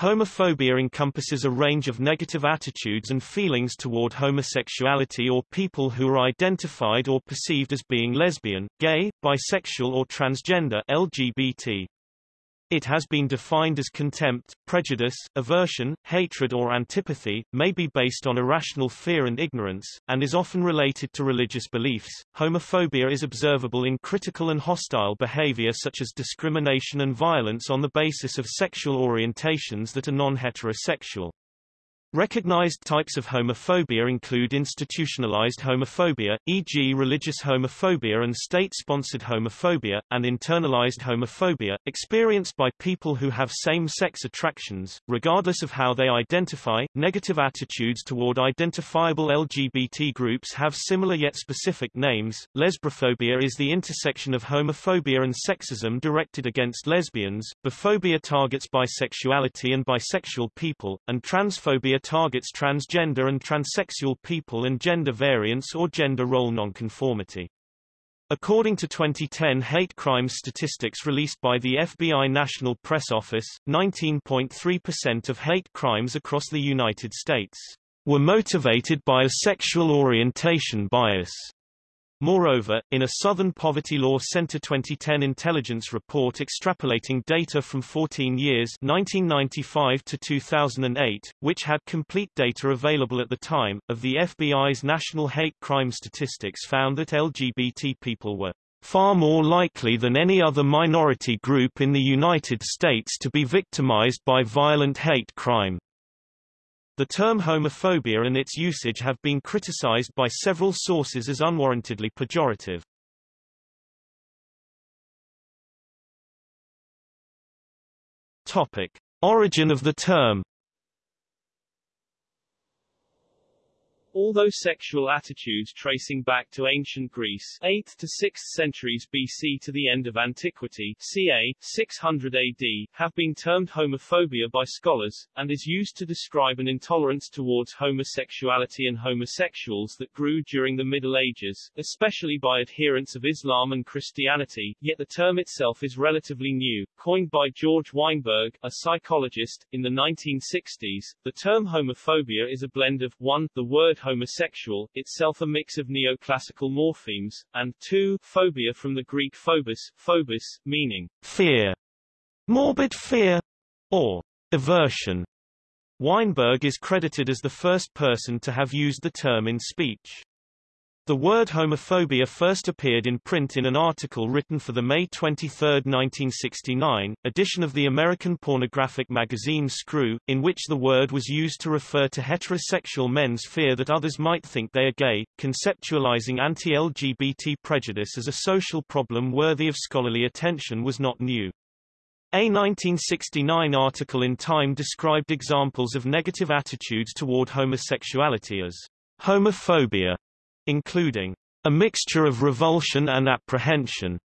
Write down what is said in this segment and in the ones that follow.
Homophobia encompasses a range of negative attitudes and feelings toward homosexuality or people who are identified or perceived as being lesbian, gay, bisexual or transgender LGBT. It has been defined as contempt, prejudice, aversion, hatred or antipathy, may be based on irrational fear and ignorance, and is often related to religious beliefs. Homophobia is observable in critical and hostile behavior such as discrimination and violence on the basis of sexual orientations that are non-heterosexual. Recognized types of homophobia include institutionalized homophobia, e.g. religious homophobia and state-sponsored homophobia, and internalized homophobia, experienced by people who have same-sex attractions, regardless of how they identify. Negative attitudes toward identifiable LGBT groups have similar yet specific names. Lesbophobia is the intersection of homophobia and sexism directed against lesbians, biphobia targets bisexuality and bisexual people, and transphobia targets transgender and transsexual people and gender variance or gender role nonconformity. According to 2010 hate crimes statistics released by the FBI National Press Office, 19.3% of hate crimes across the United States were motivated by a sexual orientation bias. Moreover, in a Southern Poverty Law Center 2010 intelligence report extrapolating data from 14 years 1995 to 2008, which had complete data available at the time, of the FBI's national hate crime statistics found that LGBT people were far more likely than any other minority group in the United States to be victimized by violent hate crime. The term homophobia and its usage have been criticized by several sources as unwarrantedly pejorative. Topic. Origin of the term Although sexual attitudes tracing back to ancient Greece 8th to 6th centuries BC to the end of antiquity ca. 600 AD, have been termed homophobia by scholars, and is used to describe an intolerance towards homosexuality and homosexuals that grew during the Middle Ages, especially by adherents of Islam and Christianity, yet the term itself is relatively new. Coined by George Weinberg, a psychologist, in the 1960s, the term homophobia is a blend of 1. the word homosexual, itself a mix of neoclassical morphemes, and 2. phobia from the Greek phobos, phobos, meaning fear, morbid fear, or aversion. Weinberg is credited as the first person to have used the term in speech. The word homophobia first appeared in print in an article written for the May 23, 1969, edition of the American pornographic magazine Screw, in which the word was used to refer to heterosexual men's fear that others might think they are gay, conceptualizing anti-LGBT prejudice as a social problem worthy of scholarly attention was not new. A 1969 article in Time described examples of negative attitudes toward homosexuality as homophobia including a mixture of revulsion and apprehension,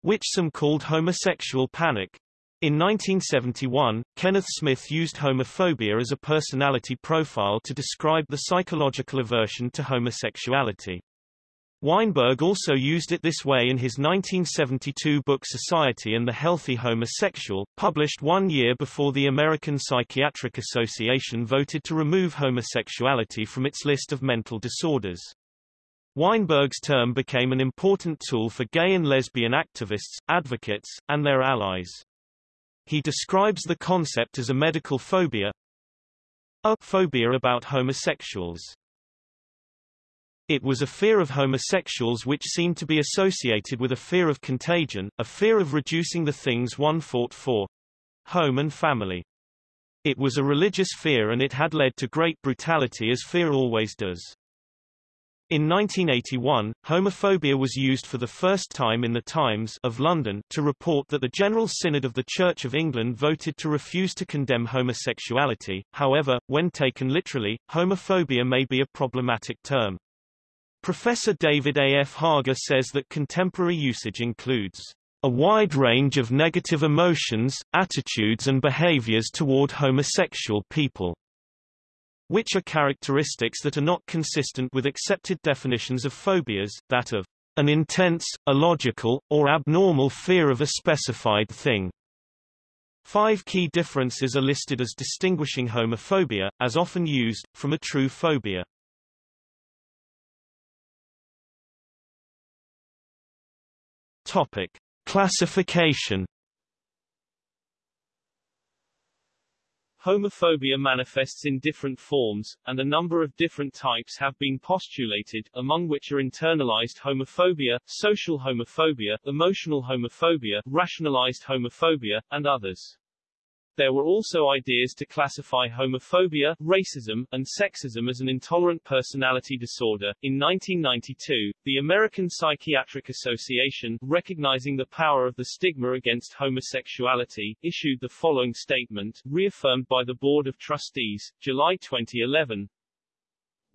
which some called homosexual panic. In 1971, Kenneth Smith used homophobia as a personality profile to describe the psychological aversion to homosexuality. Weinberg also used it this way in his 1972 book Society and the Healthy Homosexual, published one year before the American Psychiatric Association voted to remove homosexuality from its list of mental disorders. Weinberg's term became an important tool for gay and lesbian activists, advocates, and their allies. He describes the concept as a medical phobia, a phobia about homosexuals. It was a fear of homosexuals which seemed to be associated with a fear of contagion, a fear of reducing the things one fought for home and family. It was a religious fear and it had led to great brutality as fear always does. In 1981, homophobia was used for the first time in the Times of London to report that the General Synod of the Church of England voted to refuse to condemn homosexuality. However, when taken literally, homophobia may be a problematic term. Professor David A. F. Haaga says that contemporary usage includes a wide range of negative emotions, attitudes and behaviors toward homosexual people which are characteristics that are not consistent with accepted definitions of phobias, that of an intense, illogical, or abnormal fear of a specified thing. Five key differences are listed as distinguishing homophobia, as often used, from a true phobia. Topic. Classification Homophobia manifests in different forms, and a number of different types have been postulated, among which are internalized homophobia, social homophobia, emotional homophobia, rationalized homophobia, and others. There were also ideas to classify homophobia, racism, and sexism as an intolerant personality disorder. In 1992, the American Psychiatric Association, recognizing the power of the stigma against homosexuality, issued the following statement, reaffirmed by the Board of Trustees, July 2011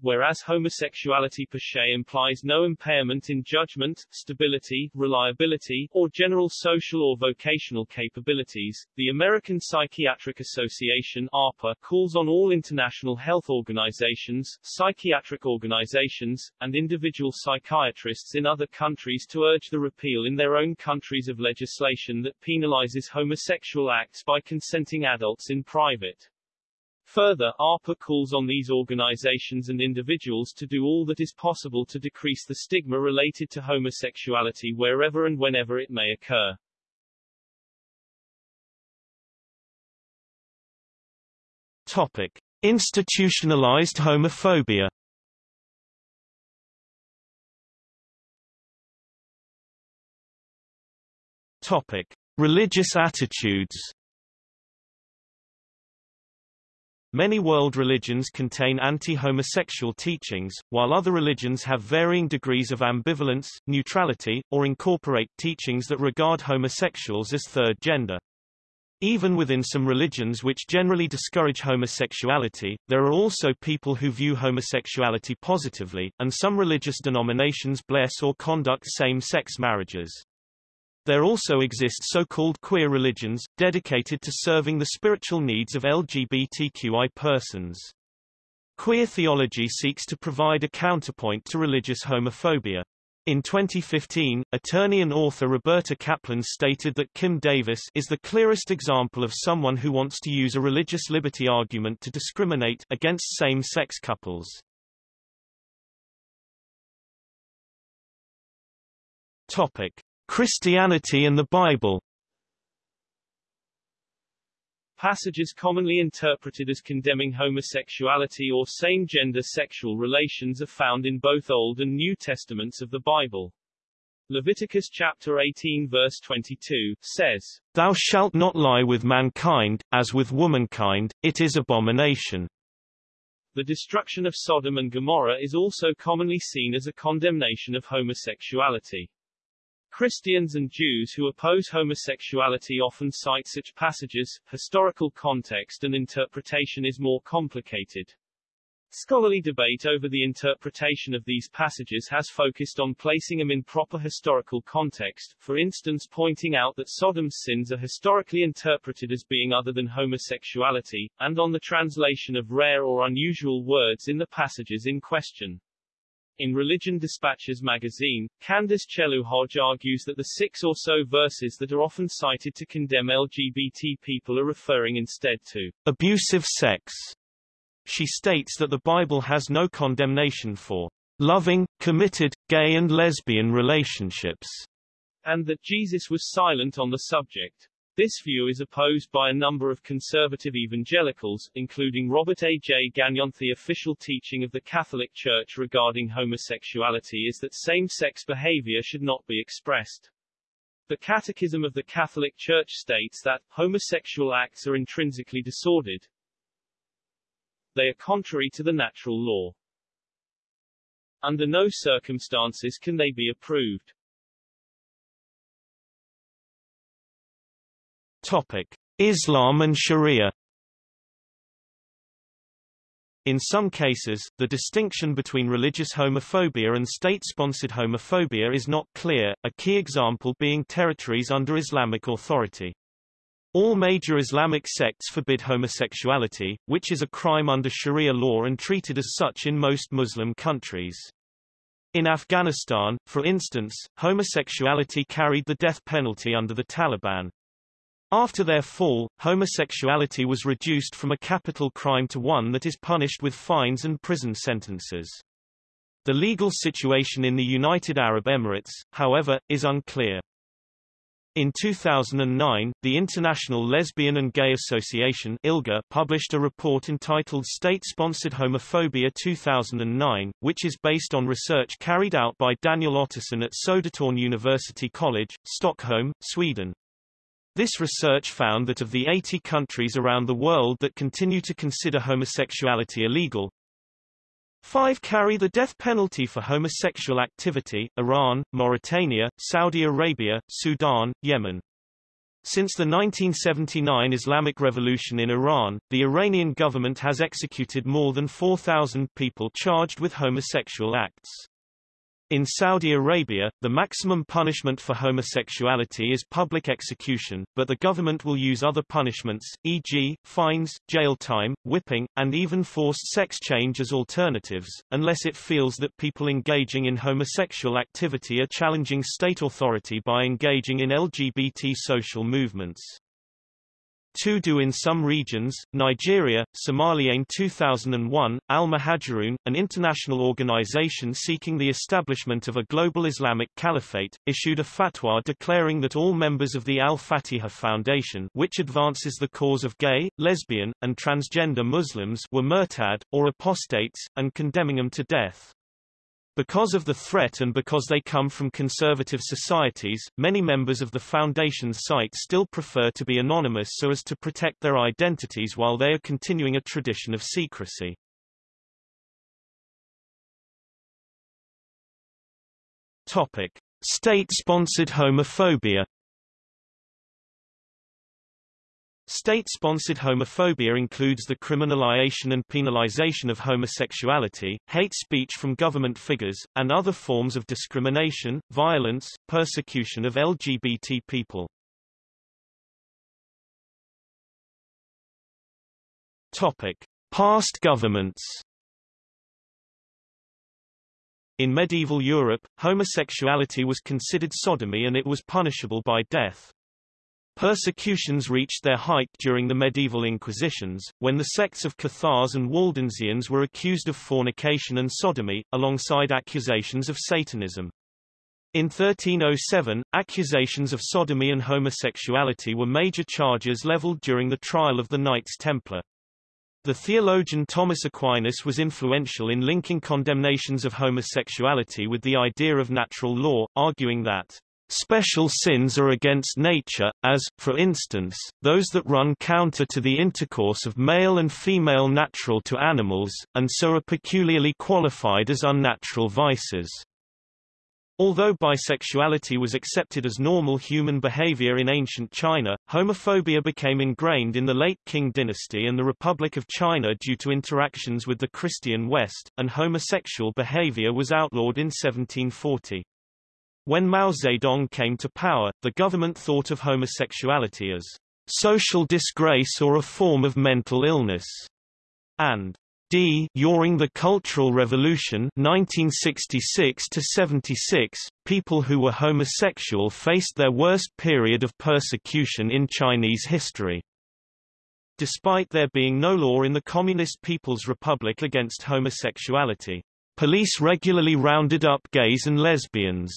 whereas homosexuality per se implies no impairment in judgment, stability, reliability, or general social or vocational capabilities, the American Psychiatric Association APA calls on all international health organizations, psychiatric organizations, and individual psychiatrists in other countries to urge the repeal in their own countries of legislation that penalizes homosexual acts by consenting adults in private. Further, APA calls on these organizations and individuals to do all that is possible to decrease the stigma related to homosexuality wherever and whenever it may occur. Topic. Institutionalized homophobia Topic. Religious attitudes Many world religions contain anti-homosexual teachings, while other religions have varying degrees of ambivalence, neutrality, or incorporate teachings that regard homosexuals as third gender. Even within some religions which generally discourage homosexuality, there are also people who view homosexuality positively, and some religious denominations bless or conduct same-sex marriages. There also exist so-called queer religions, dedicated to serving the spiritual needs of LGBTQI persons. Queer theology seeks to provide a counterpoint to religious homophobia. In 2015, attorney and author Roberta Kaplan stated that Kim Davis is the clearest example of someone who wants to use a religious liberty argument to discriminate against same-sex couples. Topic: Christianity and the Bible Passages commonly interpreted as condemning homosexuality or same-gender sexual relations are found in both Old and New Testaments of the Bible. Leviticus chapter 18 verse 22, says, Thou shalt not lie with mankind, as with womankind, it is abomination. The destruction of Sodom and Gomorrah is also commonly seen as a condemnation of homosexuality. Christians and Jews who oppose homosexuality often cite such passages. Historical context and interpretation is more complicated. Scholarly debate over the interpretation of these passages has focused on placing them in proper historical context, for instance pointing out that Sodom's sins are historically interpreted as being other than homosexuality, and on the translation of rare or unusual words in the passages in question. In Religion Dispatches magazine, Candace Chellew-Hodge argues that the six or so verses that are often cited to condemn LGBT people are referring instead to abusive sex. She states that the Bible has no condemnation for loving, committed, gay and lesbian relationships, and that Jesus was silent on the subject. This view is opposed by a number of conservative evangelicals, including Robert A. J. Gagnon. The official teaching of the Catholic Church regarding homosexuality is that same-sex behavior should not be expressed. The Catechism of the Catholic Church states that, homosexual acts are intrinsically disordered. They are contrary to the natural law. Under no circumstances can they be approved. Topic: Islam and Sharia In some cases, the distinction between religious homophobia and state-sponsored homophobia is not clear, a key example being territories under Islamic authority. All major Islamic sects forbid homosexuality, which is a crime under Sharia law and treated as such in most Muslim countries. In Afghanistan, for instance, homosexuality carried the death penalty under the Taliban. After their fall, homosexuality was reduced from a capital crime to one that is punished with fines and prison sentences. The legal situation in the United Arab Emirates, however, is unclear. In 2009, the International Lesbian and Gay Association ILGA published a report entitled State-Sponsored Homophobia 2009, which is based on research carried out by Daniel Ottosson at Södertörn University College, Stockholm, Sweden. This research found that of the 80 countries around the world that continue to consider homosexuality illegal, Five carry the death penalty for homosexual activity, Iran, Mauritania, Saudi Arabia, Sudan, Yemen. Since the 1979 Islamic Revolution in Iran, the Iranian government has executed more than 4,000 people charged with homosexual acts. In Saudi Arabia, the maximum punishment for homosexuality is public execution, but the government will use other punishments, e.g., fines, jail time, whipping, and even forced sex change as alternatives, unless it feels that people engaging in homosexual activity are challenging state authority by engaging in LGBT social movements. Do in some regions, Nigeria, Somalia in 2001, Al-Muhajirun, an international organization seeking the establishment of a global Islamic caliphate, issued a fatwa declaring that all members of the Al-Fatiha Foundation which advances the cause of gay, lesbian, and transgender Muslims were murtad, or apostates, and condemning them to death. Because of the threat and because they come from conservative societies, many members of the Foundation's site still prefer to be anonymous so as to protect their identities while they are continuing a tradition of secrecy. Topic. State-sponsored homophobia State-sponsored homophobia includes the criminalization and penalization of homosexuality, hate speech from government figures, and other forms of discrimination, violence, persecution of LGBT people. Topic: Past governments. In medieval Europe, homosexuality was considered sodomy and it was punishable by death. Persecutions reached their height during the medieval Inquisitions, when the sects of Cathars and Waldensians were accused of fornication and sodomy, alongside accusations of Satanism. In 1307, accusations of sodomy and homosexuality were major charges leveled during the trial of the Knights Templar. The theologian Thomas Aquinas was influential in linking condemnations of homosexuality with the idea of natural law, arguing that Special sins are against nature, as, for instance, those that run counter to the intercourse of male and female natural to animals, and so are peculiarly qualified as unnatural vices. Although bisexuality was accepted as normal human behavior in ancient China, homophobia became ingrained in the late Qing dynasty and the Republic of China due to interactions with the Christian West, and homosexual behavior was outlawed in 1740. When Mao Zedong came to power, the government thought of homosexuality as social disgrace or a form of mental illness, and D. During the Cultural Revolution 1966 76, people who were homosexual faced their worst period of persecution in Chinese history. Despite there being no law in the Communist People's Republic against homosexuality, police regularly rounded up gays and lesbians.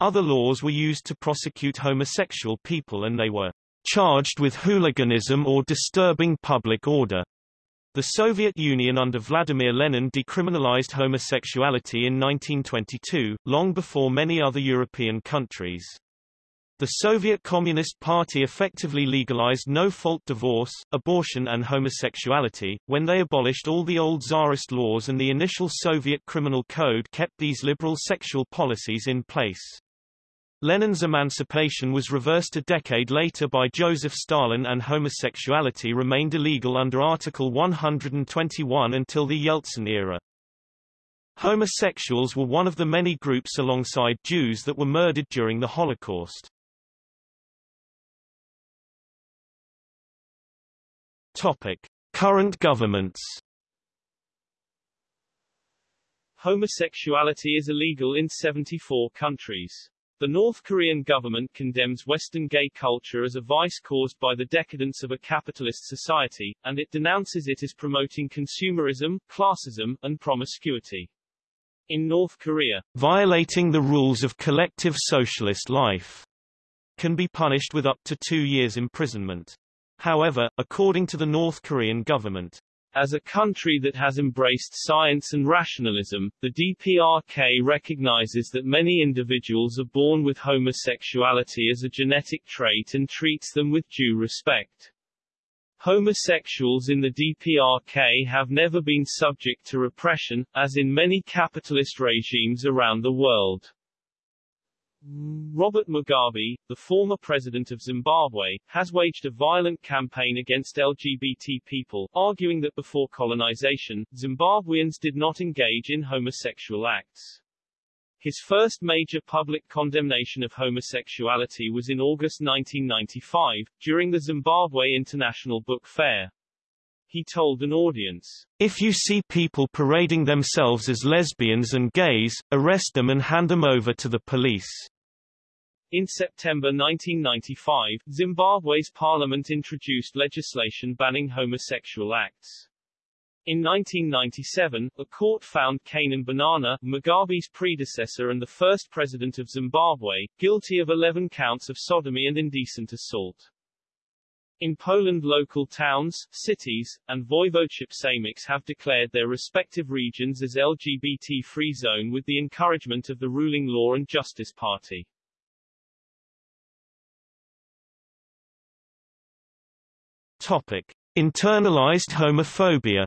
Other laws were used to prosecute homosexual people and they were charged with hooliganism or disturbing public order. The Soviet Union under Vladimir Lenin decriminalized homosexuality in 1922, long before many other European countries. The Soviet Communist Party effectively legalized no-fault divorce, abortion and homosexuality, when they abolished all the old Tsarist laws and the initial Soviet criminal code kept these liberal sexual policies in place. Lenin's emancipation was reversed a decade later by Joseph Stalin and homosexuality remained illegal under Article 121 until the Yeltsin era. Homosexuals were one of the many groups alongside Jews that were murdered during the Holocaust. Topic. Current governments Homosexuality is illegal in 74 countries. The North Korean government condemns Western gay culture as a vice caused by the decadence of a capitalist society, and it denounces it as promoting consumerism, classism, and promiscuity. In North Korea, violating the rules of collective socialist life can be punished with up to two years imprisonment. However, according to the North Korean government, as a country that has embraced science and rationalism, the DPRK recognizes that many individuals are born with homosexuality as a genetic trait and treats them with due respect. Homosexuals in the DPRK have never been subject to repression, as in many capitalist regimes around the world. Robert Mugabe, the former president of Zimbabwe, has waged a violent campaign against LGBT people, arguing that before colonization, Zimbabweans did not engage in homosexual acts. His first major public condemnation of homosexuality was in August 1995, during the Zimbabwe International Book Fair. He told an audience, If you see people parading themselves as lesbians and gays, arrest them and hand them over to the police. In September 1995, Zimbabwe's parliament introduced legislation banning homosexual acts. In 1997, a court found Canaan Banana, Mugabe's predecessor and the first president of Zimbabwe, guilty of 11 counts of sodomy and indecent assault. In Poland local towns, cities, and voivodeship sejmiks have declared their respective regions as LGBT-free zone with the encouragement of the ruling Law and Justice Party. Topic. Internalized homophobia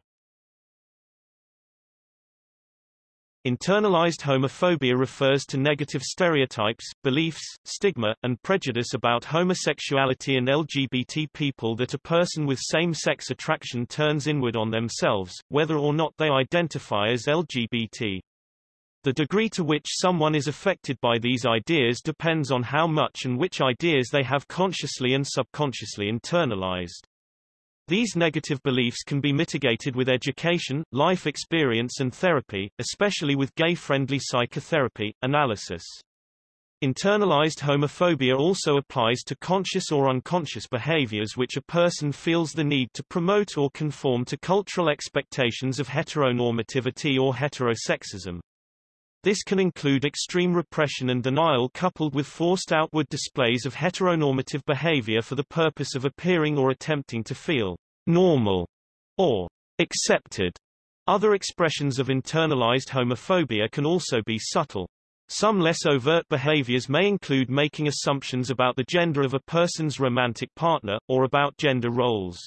Internalized homophobia refers to negative stereotypes, beliefs, stigma, and prejudice about homosexuality and LGBT people that a person with same-sex attraction turns inward on themselves, whether or not they identify as LGBT. The degree to which someone is affected by these ideas depends on how much and which ideas they have consciously and subconsciously internalized. These negative beliefs can be mitigated with education, life experience and therapy, especially with gay-friendly psychotherapy, analysis. Internalized homophobia also applies to conscious or unconscious behaviors which a person feels the need to promote or conform to cultural expectations of heteronormativity or heterosexism. This can include extreme repression and denial coupled with forced outward displays of heteronormative behavior for the purpose of appearing or attempting to feel normal or accepted. Other expressions of internalized homophobia can also be subtle. Some less overt behaviors may include making assumptions about the gender of a person's romantic partner, or about gender roles.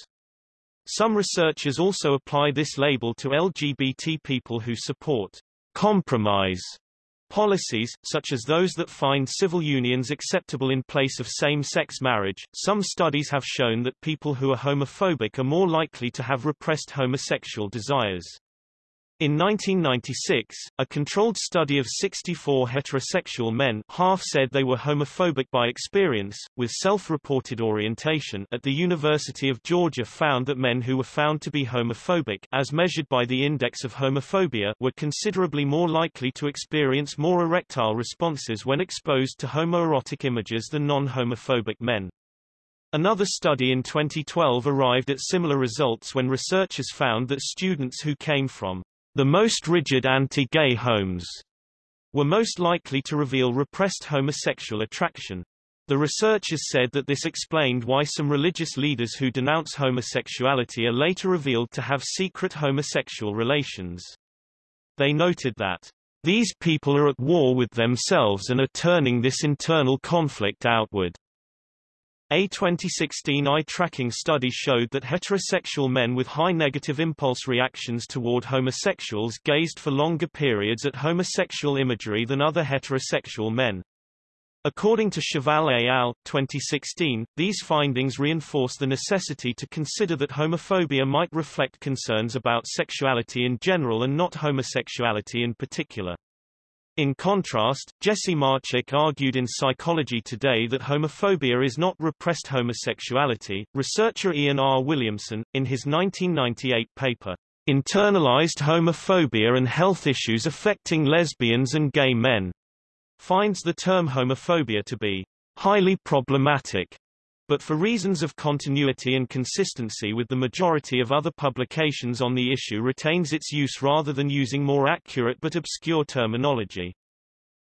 Some researchers also apply this label to LGBT people who support compromise policies, such as those that find civil unions acceptable in place of same-sex marriage. Some studies have shown that people who are homophobic are more likely to have repressed homosexual desires. In 1996, a controlled study of 64 heterosexual men half said they were homophobic by experience, with self-reported orientation at the University of Georgia found that men who were found to be homophobic as measured by the Index of Homophobia were considerably more likely to experience more erectile responses when exposed to homoerotic images than non-homophobic men. Another study in 2012 arrived at similar results when researchers found that students who came from the most rigid anti-gay homes were most likely to reveal repressed homosexual attraction. The researchers said that this explained why some religious leaders who denounce homosexuality are later revealed to have secret homosexual relations. They noted that these people are at war with themselves and are turning this internal conflict outward. A 2016 eye tracking study showed that heterosexual men with high negative impulse reactions toward homosexuals gazed for longer periods at homosexual imagery than other heterosexual men. According to Cheval et al. 2016, these findings reinforce the necessity to consider that homophobia might reflect concerns about sexuality in general and not homosexuality in particular. In contrast, Jesse Marczyk argued in Psychology Today that homophobia is not repressed homosexuality. Researcher Ian R. Williamson, in his 1998 paper, Internalized Homophobia and Health Issues Affecting Lesbians and Gay Men, finds the term homophobia to be highly problematic, but for reasons of continuity and consistency with the majority of other publications on the issue retains its use rather than using more accurate but obscure terminology.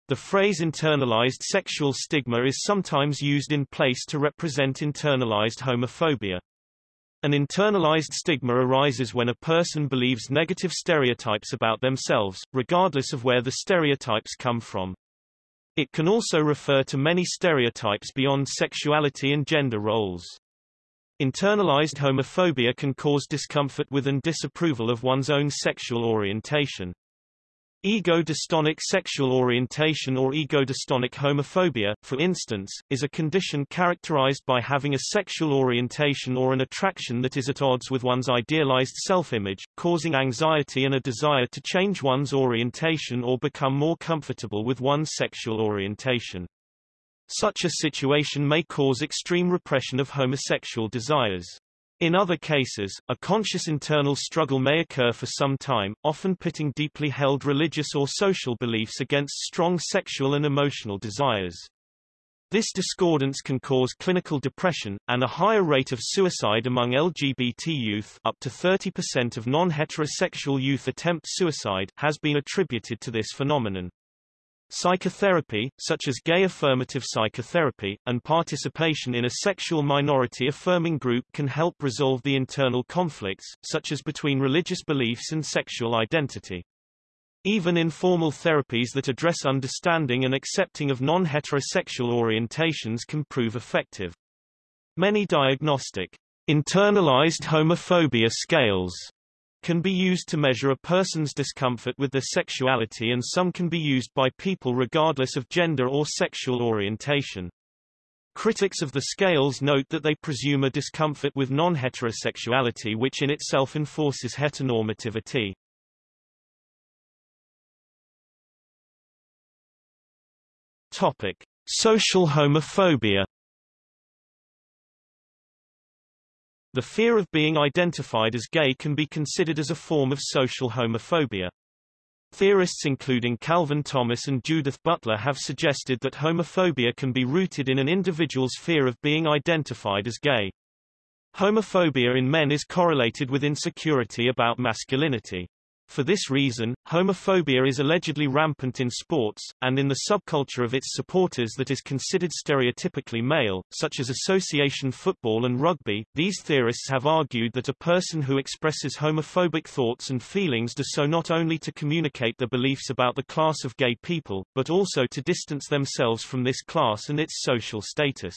The phrase internalized sexual stigma is sometimes used in place to represent internalized homophobia. An internalized stigma arises when a person believes negative stereotypes about themselves, regardless of where the stereotypes come from. It can also refer to many stereotypes beyond sexuality and gender roles. Internalized homophobia can cause discomfort with and disapproval of one's own sexual orientation. Ego-dystonic sexual orientation or ego-dystonic homophobia, for instance, is a condition characterized by having a sexual orientation or an attraction that is at odds with one's idealized self-image, causing anxiety and a desire to change one's orientation or become more comfortable with one's sexual orientation. Such a situation may cause extreme repression of homosexual desires. In other cases, a conscious internal struggle may occur for some time, often pitting deeply held religious or social beliefs against strong sexual and emotional desires. This discordance can cause clinical depression, and a higher rate of suicide among LGBT youth up to 30% of non-heterosexual youth attempt suicide has been attributed to this phenomenon. Psychotherapy, such as gay affirmative psychotherapy, and participation in a sexual minority affirming group can help resolve the internal conflicts, such as between religious beliefs and sexual identity. Even informal therapies that address understanding and accepting of non-heterosexual orientations can prove effective. Many diagnostic internalized homophobia scales can be used to measure a person's discomfort with their sexuality and some can be used by people regardless of gender or sexual orientation. Critics of the scales note that they presume a discomfort with non-heterosexuality which in itself enforces heteronormativity. Topic. Social homophobia The fear of being identified as gay can be considered as a form of social homophobia. Theorists including Calvin Thomas and Judith Butler have suggested that homophobia can be rooted in an individual's fear of being identified as gay. Homophobia in men is correlated with insecurity about masculinity. For this reason, homophobia is allegedly rampant in sports, and in the subculture of its supporters that is considered stereotypically male, such as association football and rugby. These theorists have argued that a person who expresses homophobic thoughts and feelings does so not only to communicate their beliefs about the class of gay people, but also to distance themselves from this class and its social status.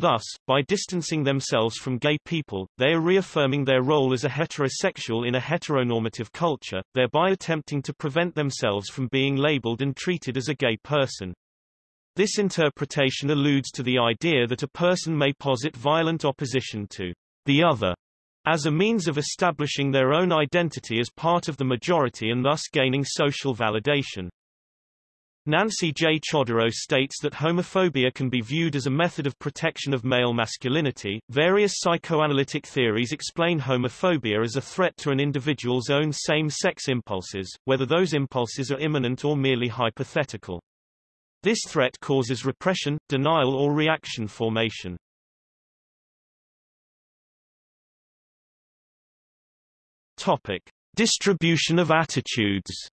Thus, by distancing themselves from gay people, they are reaffirming their role as a heterosexual in a heteronormative culture, thereby attempting to prevent themselves from being labeled and treated as a gay person. This interpretation alludes to the idea that a person may posit violent opposition to the other as a means of establishing their own identity as part of the majority and thus gaining social validation. Nancy J. Chodorow states that homophobia can be viewed as a method of protection of male masculinity. Various psychoanalytic theories explain homophobia as a threat to an individual's own same-sex impulses, whether those impulses are imminent or merely hypothetical. This threat causes repression, denial or reaction formation. Topic: Distribution of attitudes.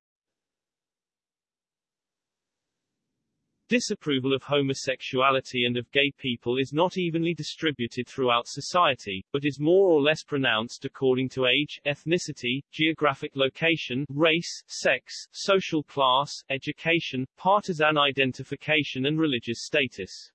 Disapproval of homosexuality and of gay people is not evenly distributed throughout society, but is more or less pronounced according to age, ethnicity, geographic location, race, sex, social class, education, partisan identification and religious status.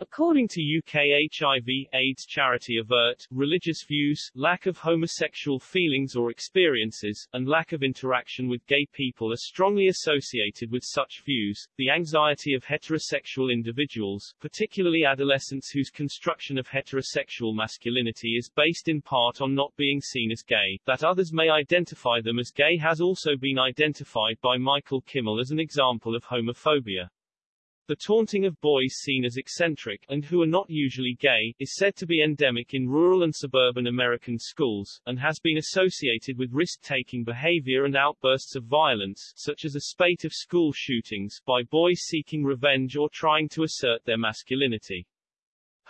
According to UK HIV AIDS charity AVERT, religious views, lack of homosexual feelings or experiences, and lack of interaction with gay people are strongly associated with such views. The anxiety of heterosexual individuals, particularly adolescents whose construction of heterosexual masculinity is based in part on not being seen as gay, that others may identify them as gay has also been identified by Michael Kimmel as an example of homophobia. The taunting of boys seen as eccentric, and who are not usually gay, is said to be endemic in rural and suburban American schools, and has been associated with risk-taking behavior and outbursts of violence, such as a spate of school shootings, by boys seeking revenge or trying to assert their masculinity.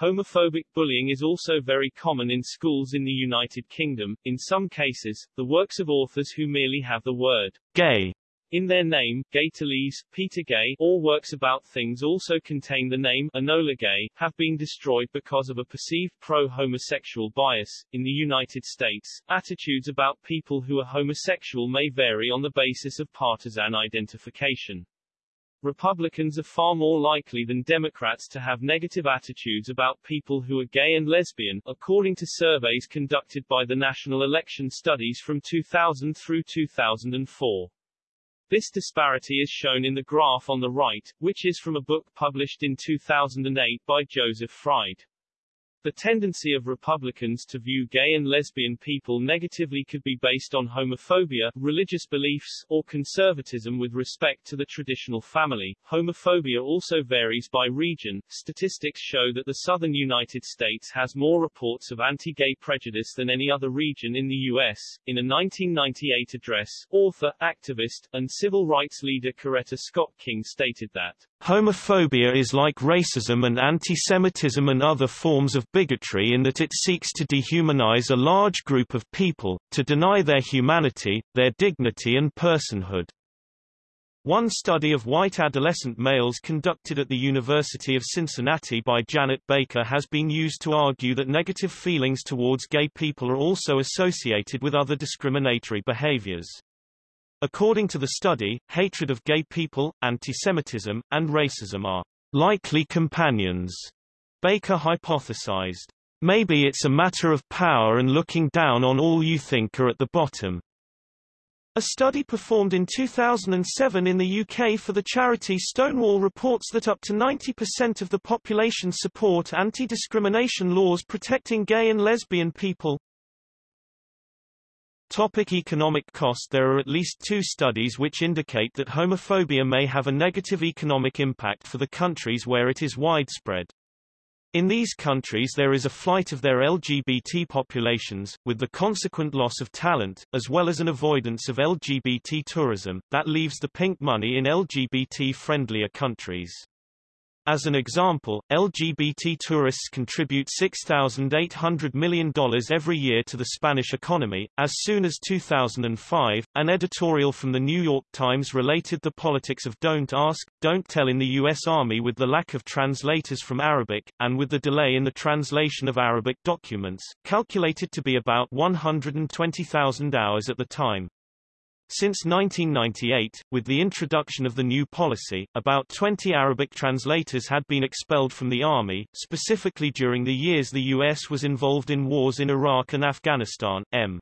Homophobic bullying is also very common in schools in the United Kingdom, in some cases, the works of authors who merely have the word gay in their name, Gay Talese, Peter Gay, all works about things also contain the name Enola Gay, have been destroyed because of a perceived pro-homosexual bias. In the United States, attitudes about people who are homosexual may vary on the basis of partisan identification. Republicans are far more likely than Democrats to have negative attitudes about people who are gay and lesbian, according to surveys conducted by the National Election Studies from 2000 through 2004. This disparity is shown in the graph on the right, which is from a book published in 2008 by Joseph Fried. The tendency of Republicans to view gay and lesbian people negatively could be based on homophobia, religious beliefs, or conservatism with respect to the traditional family. Homophobia also varies by region. Statistics show that the southern United States has more reports of anti-gay prejudice than any other region in the U.S. In a 1998 address, author, activist, and civil rights leader Coretta Scott King stated that Homophobia is like racism and anti-Semitism and other forms of bigotry in that it seeks to dehumanize a large group of people, to deny their humanity, their dignity and personhood. One study of white adolescent males conducted at the University of Cincinnati by Janet Baker has been used to argue that negative feelings towards gay people are also associated with other discriminatory behaviors. According to the study, hatred of gay people, antisemitism, and racism are likely companions. Baker hypothesized. Maybe it's a matter of power and looking down on all you think are at the bottom. A study performed in 2007 in the UK for the charity Stonewall reports that up to 90% of the population support anti-discrimination laws protecting gay and lesbian people. Topic economic cost There are at least two studies which indicate that homophobia may have a negative economic impact for the countries where it is widespread. In these countries there is a flight of their LGBT populations, with the consequent loss of talent, as well as an avoidance of LGBT tourism, that leaves the pink money in LGBT-friendlier countries. As an example, LGBT tourists contribute $6,800 million every year to the Spanish economy. As soon as 2005, an editorial from the New York Times related the politics of don't ask, don't tell in the U.S. Army with the lack of translators from Arabic, and with the delay in the translation of Arabic documents, calculated to be about 120,000 hours at the time. Since 1998, with the introduction of the new policy, about 20 Arabic translators had been expelled from the army, specifically during the years the U.S. was involved in wars in Iraq and Afghanistan. M.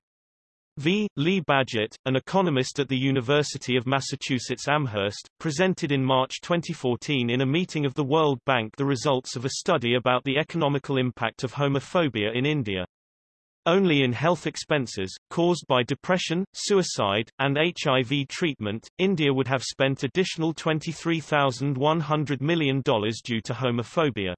V. Lee Badgett, an economist at the University of Massachusetts Amherst, presented in March 2014 in a meeting of the World Bank the results of a study about the economical impact of homophobia in India. Only in health expenses, caused by depression, suicide, and HIV treatment, India would have spent additional $23,100 million due to homophobia.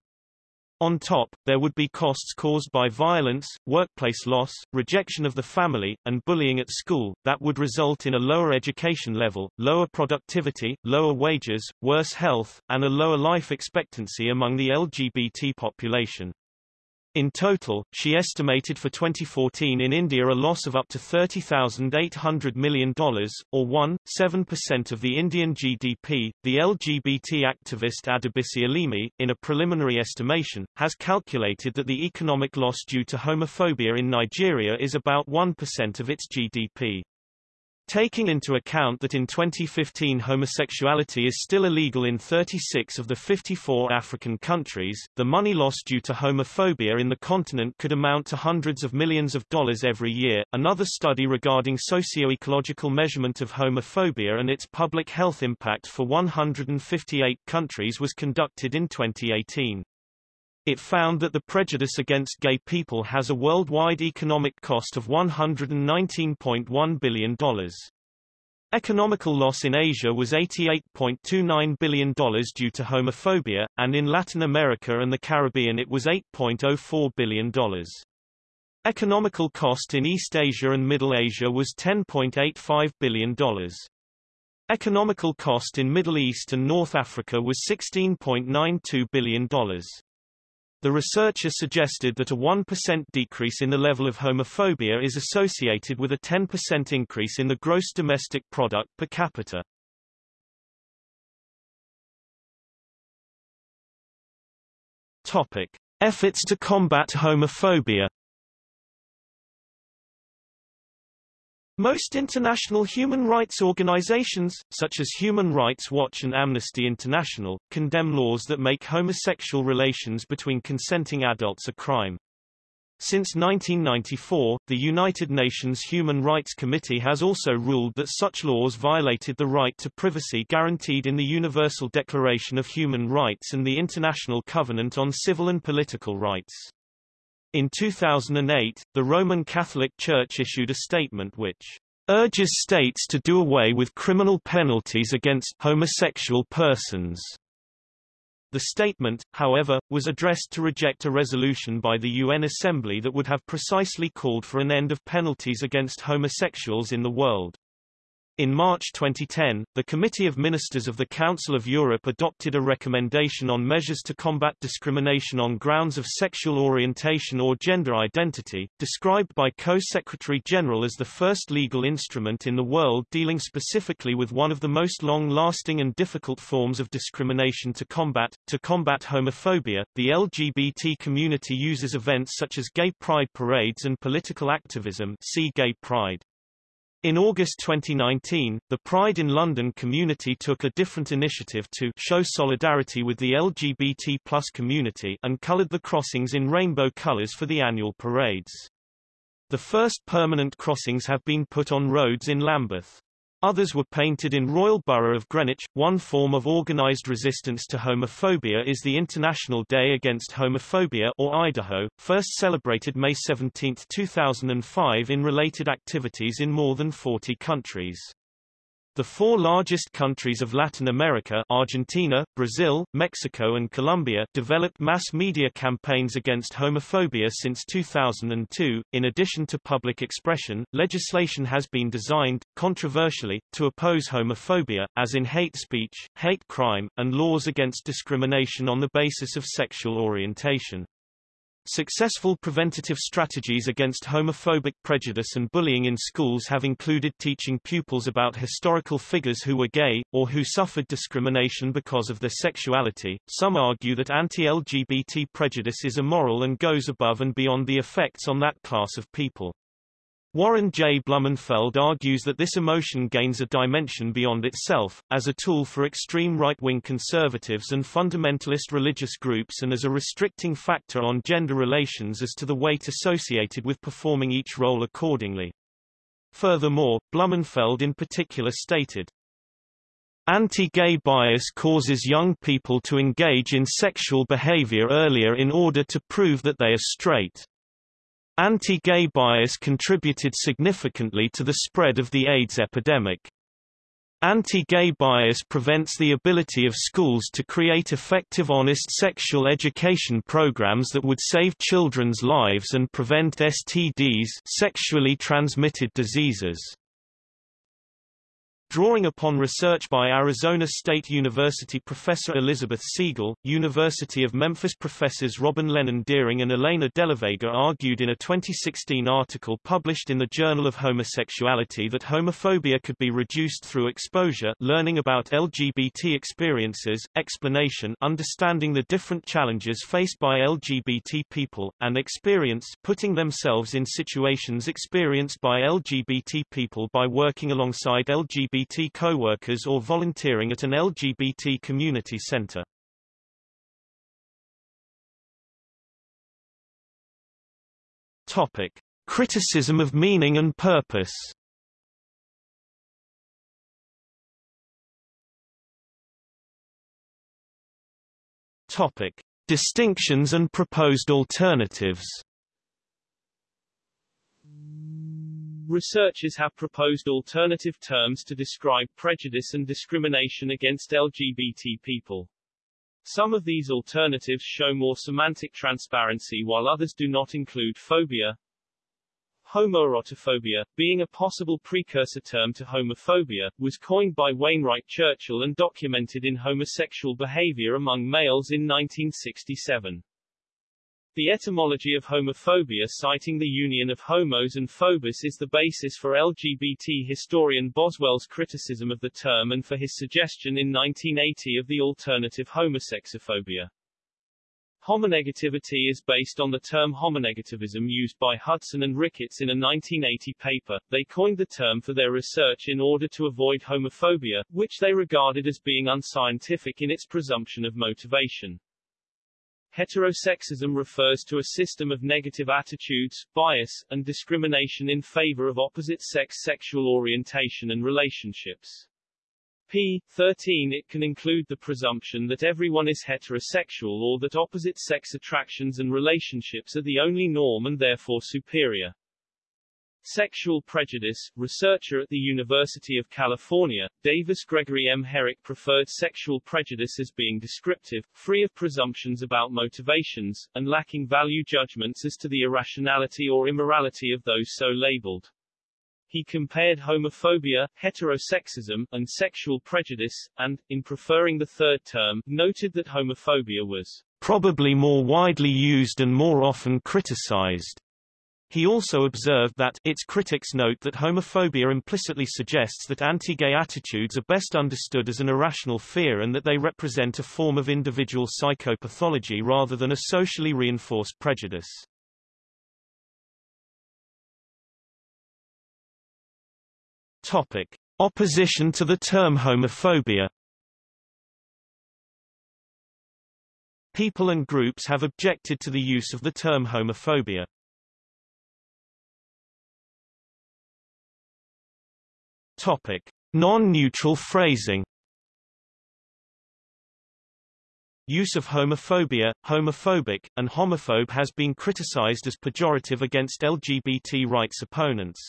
On top, there would be costs caused by violence, workplace loss, rejection of the family, and bullying at school, that would result in a lower education level, lower productivity, lower wages, worse health, and a lower life expectancy among the LGBT population. In total, she estimated for 2014 in India a loss of up to $30,800 million, or 1.7% of the Indian GDP. The LGBT activist Adebisi Alimi, in a preliminary estimation, has calculated that the economic loss due to homophobia in Nigeria is about 1% of its GDP. Taking into account that in 2015 homosexuality is still illegal in 36 of the 54 African countries, the money lost due to homophobia in the continent could amount to hundreds of millions of dollars every year. Another study regarding socio-ecological measurement of homophobia and its public health impact for 158 countries was conducted in 2018. It found that the prejudice against gay people has a worldwide economic cost of $119.1 billion. Economical loss in Asia was $88.29 billion due to homophobia, and in Latin America and the Caribbean it was $8.04 billion. Economical cost in East Asia and Middle Asia was $10.85 billion. Economical cost in Middle East and North Africa was $16.92 billion. The researcher suggested that a 1% decrease in the level of homophobia is associated with a 10% increase in the gross domestic product per capita. Topic: Efforts to combat homophobia Most international human rights organizations, such as Human Rights Watch and Amnesty International, condemn laws that make homosexual relations between consenting adults a crime. Since 1994, the United Nations Human Rights Committee has also ruled that such laws violated the right to privacy guaranteed in the Universal Declaration of Human Rights and the International Covenant on Civil and Political Rights. In 2008, the Roman Catholic Church issued a statement which urges states to do away with criminal penalties against homosexual persons. The statement, however, was addressed to reject a resolution by the UN Assembly that would have precisely called for an end of penalties against homosexuals in the world. In March 2010, the Committee of Ministers of the Council of Europe adopted a recommendation on measures to combat discrimination on grounds of sexual orientation or gender identity, described by Co-Secretary General as the first legal instrument in the world dealing specifically with one of the most long-lasting and difficult forms of discrimination to combat. To combat homophobia, the LGBT community uses events such as gay pride parades and political activism see gay pride. In August 2019, the Pride in London community took a different initiative to show solidarity with the LGBT plus community and coloured the crossings in rainbow colours for the annual parades. The first permanent crossings have been put on roads in Lambeth. Others were painted in Royal Borough of Greenwich. One form of organized resistance to homophobia is the International Day Against Homophobia or IDAHO, first celebrated May 17, 2005 in related activities in more than 40 countries. The four largest countries of Latin America Argentina, Brazil, Mexico and Colombia developed mass media campaigns against homophobia since 2002. In addition to public expression, legislation has been designed, controversially, to oppose homophobia, as in hate speech, hate crime, and laws against discrimination on the basis of sexual orientation. Successful preventative strategies against homophobic prejudice and bullying in schools have included teaching pupils about historical figures who were gay, or who suffered discrimination because of their sexuality. Some argue that anti-LGBT prejudice is immoral and goes above and beyond the effects on that class of people. Warren J. Blumenfeld argues that this emotion gains a dimension beyond itself, as a tool for extreme right-wing conservatives and fundamentalist religious groups and as a restricting factor on gender relations as to the weight associated with performing each role accordingly. Furthermore, Blumenfeld in particular stated, Anti-gay bias causes young people to engage in sexual behavior earlier in order to prove that they are straight. Anti-gay bias contributed significantly to the spread of the AIDS epidemic. Anti-gay bias prevents the ability of schools to create effective honest sexual education programs that would save children's lives and prevent STDs sexually transmitted diseases. Drawing upon research by Arizona State University professor Elizabeth Segal, University of Memphis professors Robin Lennon Dearing and Elena Delavega argued in a 2016 article published in the Journal of Homosexuality that homophobia could be reduced through exposure learning about LGBT experiences, explanation understanding the different challenges faced by LGBT people, and experience putting themselves in situations experienced by LGBT people by working alongside LGBT LGBT co-workers or volunteering at an LGBT community center. Topic: Criticism of meaning and purpose. Topic: Distinctions and proposed alternatives. Researchers have proposed alternative terms to describe prejudice and discrimination against LGBT people. Some of these alternatives show more semantic transparency while others do not include phobia. Homoerotophobia, being a possible precursor term to homophobia, was coined by Wainwright Churchill and documented in homosexual behavior among males in 1967. The etymology of homophobia citing the union of homos and phobos is the basis for LGBT historian Boswell's criticism of the term and for his suggestion in 1980 of the alternative homosexophobia. Homonegativity is based on the term homonegativism used by Hudson and Ricketts in a 1980 paper. They coined the term for their research in order to avoid homophobia, which they regarded as being unscientific in its presumption of motivation. Heterosexism refers to a system of negative attitudes, bias, and discrimination in favor of opposite-sex sexual orientation and relationships. p. 13 It can include the presumption that everyone is heterosexual or that opposite-sex attractions and relationships are the only norm and therefore superior. Sexual prejudice, researcher at the University of California, Davis Gregory M. Herek preferred sexual prejudice as being descriptive, free of presumptions about motivations, and lacking value judgments as to the irrationality or immorality of those so labeled. He compared homophobia, heterosexism, and sexual prejudice, and, in preferring the third term, noted that homophobia was probably more widely used and more often criticized he also observed that its critics note that homophobia implicitly suggests that anti-gay attitudes are best understood as an irrational fear and that they represent a form of individual psychopathology rather than a socially reinforced prejudice. Topic: Opposition to the term homophobia. People and groups have objected to the use of the term homophobia. Topic: Non-neutral phrasing. Use of homophobia, homophobic, and homophobe has been criticized as pejorative against LGBT rights opponents.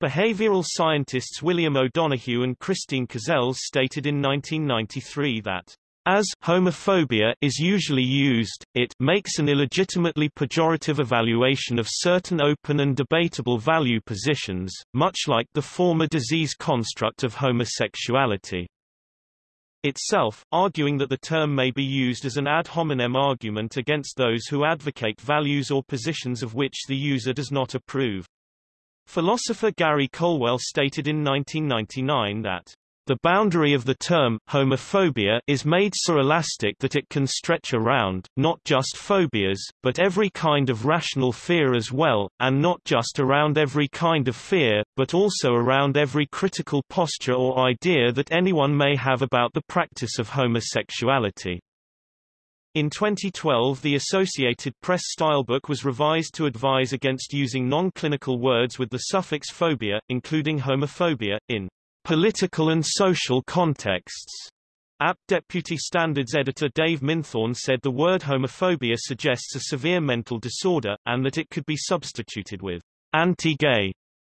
Behavioral scientists William O'Donohue and Christine Caselles stated in 1993 that as homophobia is usually used, it makes an illegitimately pejorative evaluation of certain open and debatable value positions, much like the former disease construct of homosexuality itself, arguing that the term may be used as an ad hominem argument against those who advocate values or positions of which the user does not approve. Philosopher Gary Colwell stated in 1999 that the boundary of the term, homophobia, is made so elastic that it can stretch around, not just phobias, but every kind of rational fear as well, and not just around every kind of fear, but also around every critical posture or idea that anyone may have about the practice of homosexuality. In 2012 the Associated Press stylebook was revised to advise against using non-clinical words with the suffix phobia, including homophobia, in political and social contexts. AP Deputy Standards Editor Dave Minthorn said the word homophobia suggests a severe mental disorder, and that it could be substituted with anti-gay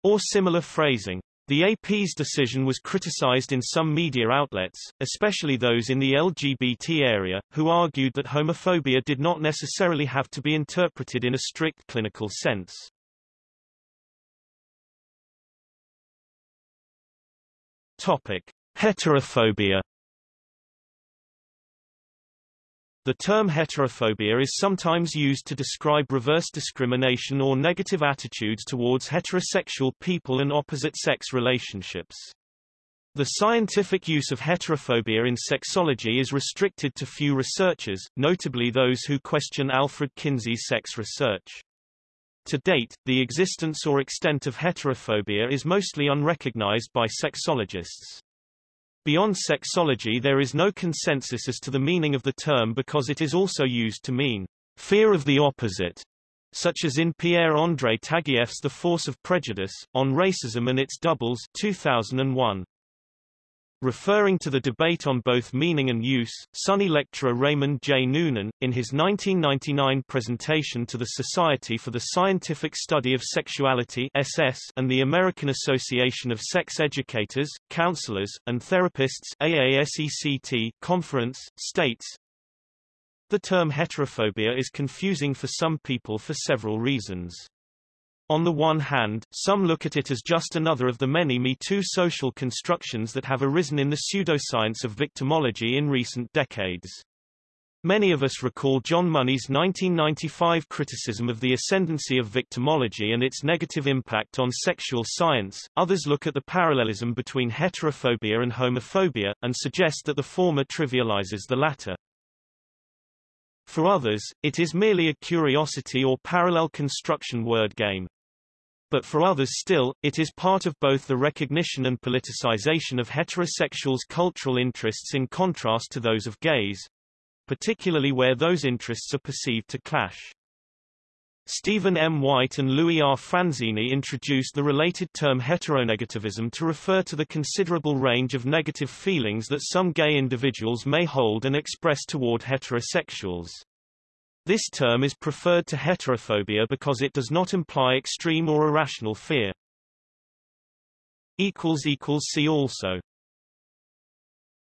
or similar phrasing. The AP's decision was criticized in some media outlets, especially those in the LGBT area, who argued that homophobia did not necessarily have to be interpreted in a strict clinical sense. Topic: Heterophobia. The term heterophobia is sometimes used to describe reverse discrimination or negative attitudes towards heterosexual people and opposite-sex relationships. The scientific use of heterophobia in sexology is restricted to few researchers, notably those who question Alfred Kinsey's sex research. To date, the existence or extent of heterophobia is mostly unrecognized by sexologists. Beyond sexology there is no consensus as to the meaning of the term because it is also used to mean fear of the opposite, such as in Pierre-André Taguieff's The Force of Prejudice, on Racism and Its Doubles 2001. Referring to the debate on both meaning and use, SUNY lecturer Raymond J. Noonan, in his 1999 presentation to the Society for the Scientific Study of Sexuality SS and the American Association of Sex Educators, Counselors, and Therapists AASECT conference, states, The term heterophobia is confusing for some people for several reasons. On the one hand, some look at it as just another of the many Me Too social constructions that have arisen in the pseudoscience of victimology in recent decades. Many of us recall John Money's 1995 criticism of the ascendancy of victimology and its negative impact on sexual science. Others look at the parallelism between heterophobia and homophobia, and suggest that the former trivializes the latter. For others, it is merely a curiosity or parallel construction word game. But for others still, it is part of both the recognition and politicization of heterosexuals' cultural interests in contrast to those of gays, particularly where those interests are perceived to clash. Stephen M. White and Louis R. Franzini introduced the related term heteronegativism to refer to the considerable range of negative feelings that some gay individuals may hold and express toward heterosexuals. This term is preferred to heterophobia because it does not imply extreme or irrational fear. See also